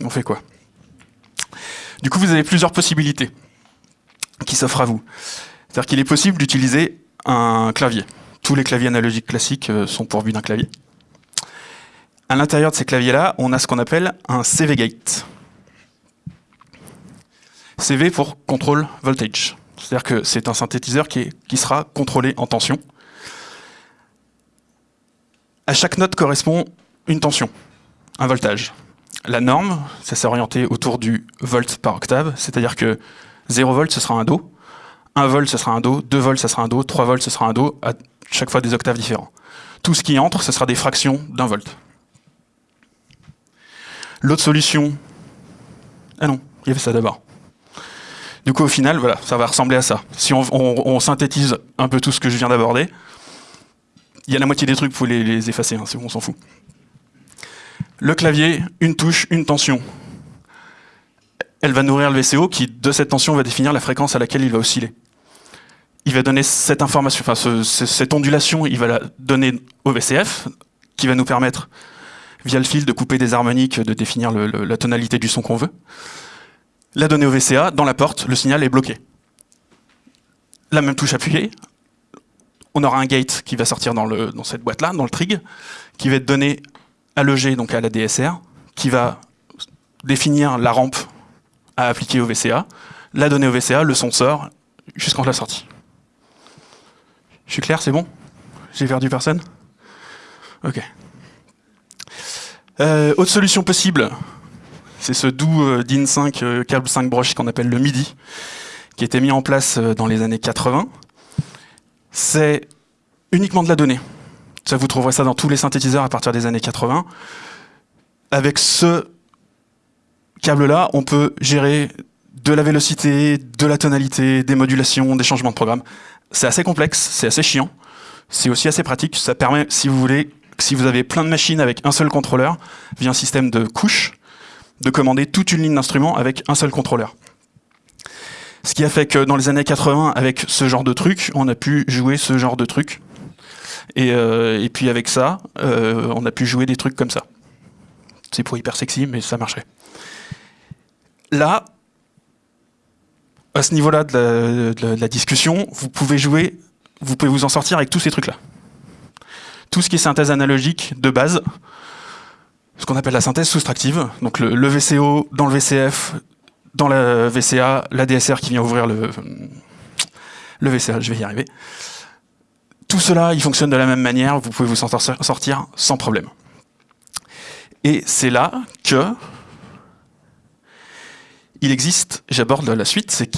On fait quoi? Du coup, vous avez plusieurs possibilités qui s'offrent à vous. C'est-à-dire qu'il est possible d'utiliser un clavier. Tous les claviers analogiques classiques euh, sont pourvus d'un clavier. À l'intérieur de ces claviers-là, on a ce qu'on appelle un CV gate. CV pour control voltage. C'est-à-dire que c'est un synthétiseur qui, qui sera contrôlé en tension. À chaque note correspond une tension, un voltage. La norme, ça s'est orienté autour du volt par octave, c'est-à-dire que 0 volt, ce sera un Do, 1 volt, ce sera un Do, 2 volts, ce sera un Do, 3 volts, ce sera un Do, à chaque fois des octaves différents. Tout ce qui entre, ce sera des fractions d'un volt. L'autre solution... Ah non, il y avait ça d'abord. Du coup, au final, voilà, ça va ressembler à ça. Si on, synthétise un peu tout ce que je viens d'aborder, il y a la moitié des trucs, vous pouvez les, effacer, hein, on s'en fout. Le clavier, une touche, une tension. Elle va nourrir le VCO qui, de cette tension, va définir la fréquence à laquelle il va osciller. Il va donner cette information, enfin cette ondulation, il va la donner au VCF, qui va nous permettre, via le fil, de couper des harmoniques, de définir la tonalité du son qu'on veut. La donner au VCA, dans la porte, le signal est bloqué. La même touche appuyée, on aura un gate qui va sortir dans, dans cette boîte-là, dans le trig, qui va être donné à l'EG, donc à la DSR, qui va définir la rampe à appliquer au VCA, la donner au VCA, le son sort, jusqu'en la sortie. Je suis clair, c'est bon? J'ai perdu personne? Ok. Euh, autre solution possible, c'est ce doux euh, DIN 5 euh, câble 5 broches qu'on appelle le MIDI, qui a été mis en place dans les années 80 c'est uniquement de la donnée. Ça, vous trouverez ça dans tous les synthétiseurs à partir des années 80. Avec ce câble-là, on peut gérer de la vélocité, de la tonalité, des modulations, des changements de programme. C'est assez complexe, c'est assez chiant. C'est aussi assez pratique. Ça permet, si vous voulez, si vous avez plein de machines avec un seul contrôleur, via un système de couches, de commander toute une ligne d'instruments avec un seul contrôleur. Ce qui a fait que dans les années 80, avec ce genre de truc, on a pu jouer ce genre de truc. Et, euh, puis avec ça, euh, on a pu jouer des trucs comme ça. C'est pour hyper sexy, mais ça marchait. Là, à ce niveau-là de, la discussion, vous pouvez jouer, vous pouvez vous en sortir avec tous ces trucs-là. Tout ce qui est synthèse analogique de base, ce qu'on appelle la synthèse soustractive, donc le VCO dans le VCF, dans la VCA, la DSR qui vient ouvrir le, le VCA, je vais y arriver. Tout cela, il fonctionne de la même manière, vous pouvez vous en sortir sans problème. Et c'est là que il existe, j'aborde la suite, c'est